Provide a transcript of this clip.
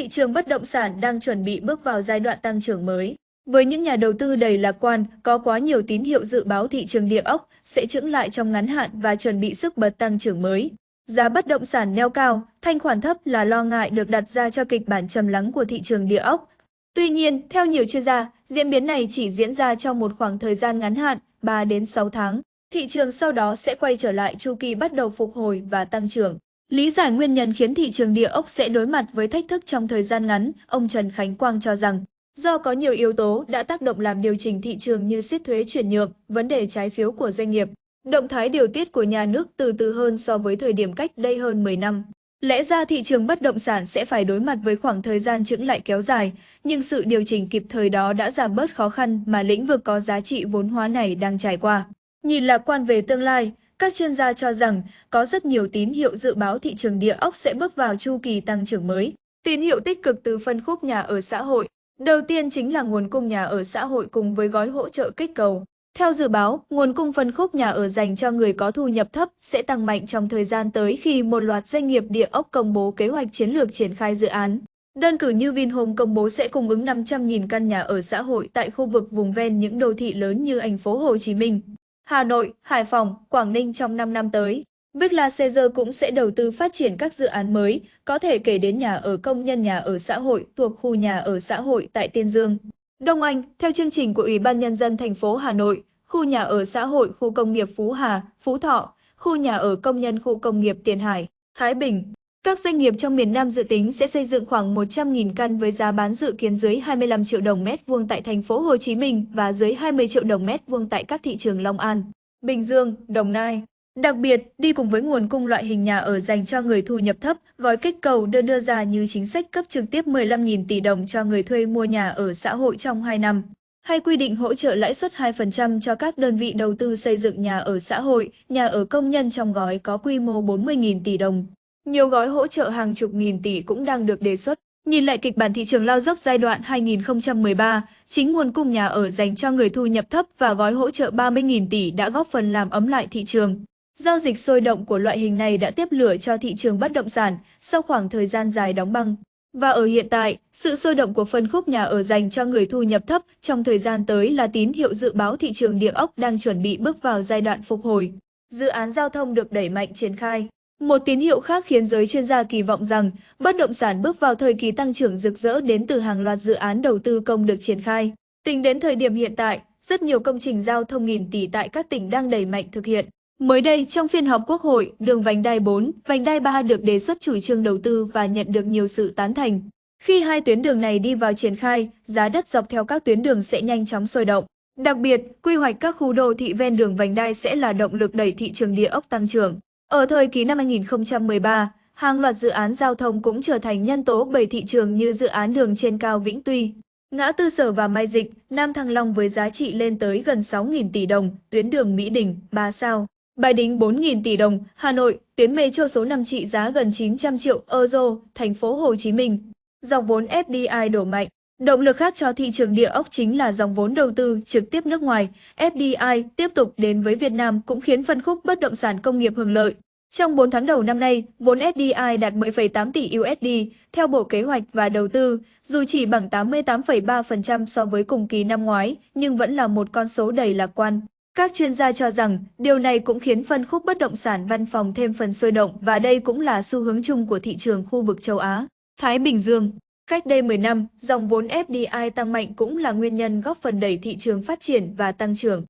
thị trường bất động sản đang chuẩn bị bước vào giai đoạn tăng trưởng mới. Với những nhà đầu tư đầy lạc quan, có quá nhiều tín hiệu dự báo thị trường địa ốc sẽ chững lại trong ngắn hạn và chuẩn bị sức bật tăng trưởng mới. Giá bất động sản neo cao, thanh khoản thấp là lo ngại được đặt ra cho kịch bản trầm lắng của thị trường địa ốc. Tuy nhiên, theo nhiều chuyên gia, diễn biến này chỉ diễn ra trong một khoảng thời gian ngắn hạn, 3 đến 6 tháng. Thị trường sau đó sẽ quay trở lại chu kỳ bắt đầu phục hồi và tăng trưởng. Lý giải nguyên nhân khiến thị trường địa ốc sẽ đối mặt với thách thức trong thời gian ngắn, ông Trần Khánh Quang cho rằng, do có nhiều yếu tố đã tác động làm điều chỉnh thị trường như siết thuế chuyển nhượng, vấn đề trái phiếu của doanh nghiệp, động thái điều tiết của nhà nước từ từ hơn so với thời điểm cách đây hơn 10 năm. Lẽ ra thị trường bất động sản sẽ phải đối mặt với khoảng thời gian chững lại kéo dài, nhưng sự điều chỉnh kịp thời đó đã giảm bớt khó khăn mà lĩnh vực có giá trị vốn hóa này đang trải qua. Nhìn lạc quan về tương lai, các chuyên gia cho rằng có rất nhiều tín hiệu dự báo thị trường địa ốc sẽ bước vào chu kỳ tăng trưởng mới. Tín hiệu tích cực từ phân khúc nhà ở xã hội. Đầu tiên chính là nguồn cung nhà ở xã hội cùng với gói hỗ trợ kích cầu. Theo dự báo, nguồn cung phân khúc nhà ở dành cho người có thu nhập thấp sẽ tăng mạnh trong thời gian tới khi một loạt doanh nghiệp địa ốc công bố kế hoạch chiến lược triển khai dự án. Đơn cử như Vinhome công bố sẽ cung ứng 500.000 căn nhà ở xã hội tại khu vực vùng ven những đô thị lớn như thành phố Hồ Chí Minh, Hà Nội, Hải Phòng, Quảng Ninh trong 5 năm tới. Bigla Caesar cũng sẽ đầu tư phát triển các dự án mới, có thể kể đến nhà ở công nhân nhà ở xã hội thuộc khu nhà ở xã hội tại Tiên Dương. Đông Anh, theo chương trình của Ủy ban Nhân dân thành phố Hà Nội, khu nhà ở xã hội khu công nghiệp Phú Hà, Phú Thọ, khu nhà ở công nhân khu công nghiệp Tiền Hải, Thái Bình. Các doanh nghiệp trong miền Nam dự tính sẽ xây dựng khoảng 100.000 căn với giá bán dự kiến dưới 25 triệu đồng mét vuông tại thành phố Hồ Chí Minh và dưới 20 triệu đồng mét vuông tại các thị trường Long An, Bình Dương, Đồng Nai. Đặc biệt, đi cùng với nguồn cung loại hình nhà ở dành cho người thu nhập thấp, gói kích cầu đưa đưa ra như chính sách cấp trực tiếp 15.000 tỷ đồng cho người thuê mua nhà ở xã hội trong 2 năm hay quy định hỗ trợ lãi suất 2% cho các đơn vị đầu tư xây dựng nhà ở xã hội, nhà ở công nhân trong gói có quy mô 40.000 tỷ đồng. Nhiều gói hỗ trợ hàng chục nghìn tỷ cũng đang được đề xuất. Nhìn lại kịch bản thị trường lao dốc giai đoạn 2013, chính nguồn cung nhà ở dành cho người thu nhập thấp và gói hỗ trợ 30.000 tỷ đã góp phần làm ấm lại thị trường. Giao dịch sôi động của loại hình này đã tiếp lửa cho thị trường bất động sản sau khoảng thời gian dài đóng băng. Và ở hiện tại, sự sôi động của phân khúc nhà ở dành cho người thu nhập thấp trong thời gian tới là tín hiệu dự báo thị trường địa ốc đang chuẩn bị bước vào giai đoạn phục hồi. Dự án giao thông được đẩy mạnh triển khai. Một tín hiệu khác khiến giới chuyên gia kỳ vọng rằng bất động sản bước vào thời kỳ tăng trưởng rực rỡ đến từ hàng loạt dự án đầu tư công được triển khai. Tính đến thời điểm hiện tại, rất nhiều công trình giao thông nghìn tỷ tại các tỉnh đang đẩy mạnh thực hiện. Mới đây, trong phiên họp Quốc hội, đường vành đai 4, vành đai 3 được đề xuất chủ trương đầu tư và nhận được nhiều sự tán thành. Khi hai tuyến đường này đi vào triển khai, giá đất dọc theo các tuyến đường sẽ nhanh chóng sôi động. Đặc biệt, quy hoạch các khu đô thị ven đường vành đai sẽ là động lực đẩy thị trường địa ốc tăng trưởng. Ở thời kỳ năm 2013, hàng loạt dự án giao thông cũng trở thành nhân tố bởi thị trường như dự án đường trên cao Vĩnh Tuy, ngã tư sở và Mai Dịch, Nam Thăng Long với giá trị lên tới gần 6.000 tỷ đồng, tuyến đường Mỹ Đình, 3 sao. Bài Đính 4.000 tỷ đồng, Hà Nội, tuyến metro số 5 trị giá gần 900 triệu euro, thành phố Hồ Chí Minh. Dòng vốn FDI đổ mạnh. Động lực khác cho thị trường địa ốc chính là dòng vốn đầu tư trực tiếp nước ngoài. FDI tiếp tục đến với Việt Nam cũng khiến phân khúc bất động sản công nghiệp hưởng lợi. Trong 4 tháng đầu năm nay, vốn FDI đạt 10,8 tỷ USD theo Bộ Kế hoạch và Đầu tư, dù chỉ bằng 88,3% so với cùng kỳ năm ngoái, nhưng vẫn là một con số đầy lạc quan. Các chuyên gia cho rằng điều này cũng khiến phân khúc bất động sản văn phòng thêm phần sôi động và đây cũng là xu hướng chung của thị trường khu vực châu Á. Thái Bình Dương Cách đây 10 năm, dòng vốn FDI tăng mạnh cũng là nguyên nhân góp phần đẩy thị trường phát triển và tăng trưởng.